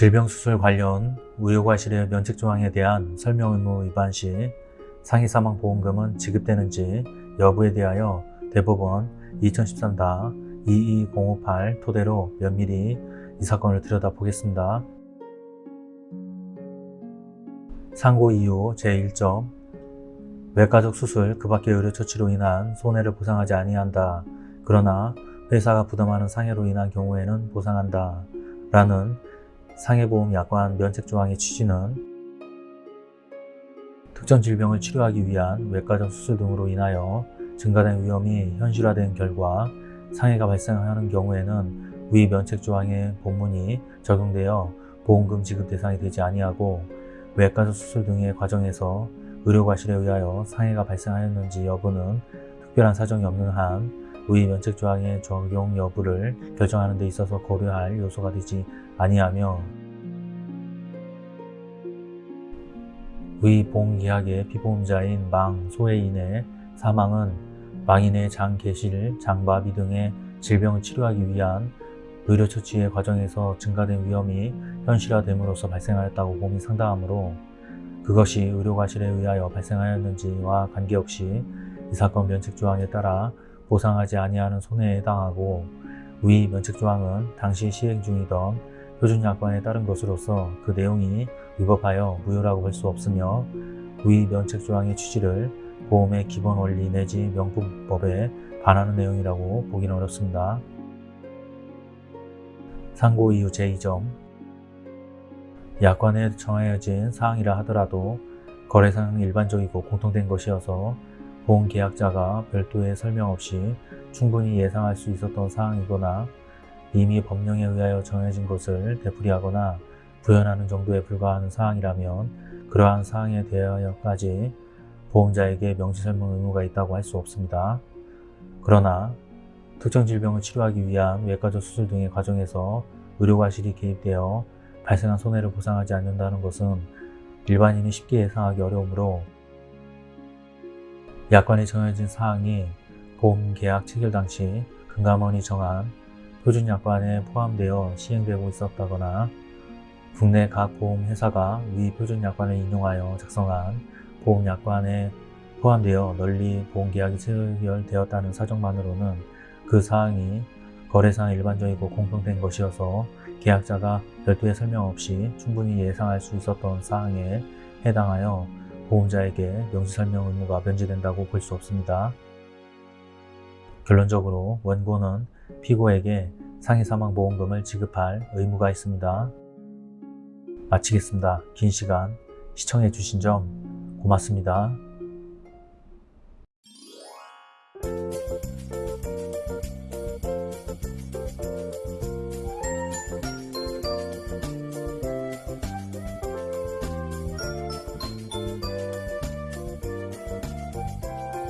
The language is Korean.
질병수술 관련 의료과실의 면책조항에 대한 설명 의무 위반 시 상해사망보험금은 지급되는지 여부에 대하여 대법원 2013-22058 토대로 면밀히 이 사건을 들여다보겠습니다. 상고 이유 제1점 외과적 수술 그 밖의 의료처치로 인한 손해를 보상하지 아니한다. 그러나 회사가 부담하는 상해로 인한 경우에는 보상한다. 라는 상해보험 약관 면책조항의 취지는 특정 질병을 치료하기 위한 외과적 수술 등으로 인하여 증가된 위험이 현실화된 결과 상해가 발생하는 경우에는 위 면책조항의 본문이 적용되어 보험금 지급 대상이 되지 아니하고 외과적 수술 등의 과정에서 의료과실에 의하여 상해가 발생하였는지 여부는 특별한 사정이 없는 한 위 면책조항의 적용 여부를 결정하는 데 있어서 고려할 요소가 되지 아니하며 위 보험계약의 피보험자인 망, 소해인의 사망은 망인의 장, 개실, 장바비 등의 질병을 치료하기 위한 의료처치의 과정에서 증가된 위험이 현실화됨으로써 발생하였다고 봄이 상당하므로 그것이 의료과실에 의하여 발생하였는지와 관계없이 이 사건 면책조항에 따라 보상하지 아니하는 손해에 해당하고 위 면책조항은 당시 시행 중이던 표준약관에 따른 것으로서 그 내용이 위법하여 무효라고 볼 수 없으며 위 면책조항의 취지를 보험의 기본 원리 내지 명품법에 반하는 내용이라고 보기는 어렵습니다. 상고 이유 제2점 약관에 정해진 사항이라 하더라도 거래상 일반적이고 공통된 것이어서 보험계약자가 별도의 설명 없이 충분히 예상할 수 있었던 사항이거나 이미 법령에 의하여 정해진 것을 되풀이하거나 부연하는 정도에 불과하는 사항이라면 그러한 사항에 대하여까지 보험자에게 명시설명 의무가 있다고 할 수 없습니다. 그러나 특정 질병을 치료하기 위한 외과적 수술 등의 과정에서 의료과실이 개입되어 발생한 손해를 보상하지 않는다는 것은 일반인이 쉽게 예상하기 어려우므로 약관에 정해진 사항이 보험계약 체결 당시 금감원이 정한 표준약관에 포함되어 시행되고 있었다거나 국내 각 보험회사가 위 표준약관을 인용하여 작성한 보험약관에 포함되어 널리 보험계약이 체결되었다는 사정만으로는 그 사항이 거래상 일반적이고 공통된 것이어서 계약자가 별도의 설명 없이 충분히 예상할 수 있었던 사항에 해당하여 보험자에게 명시설명 의무가 면제된다고 볼 수 없습니다. 결론적으로 원고는 피고에게 상해사망보험금을 지급할 의무가 있습니다. 마치겠습니다. 긴 시간 시청해 주신 점 고맙습니다.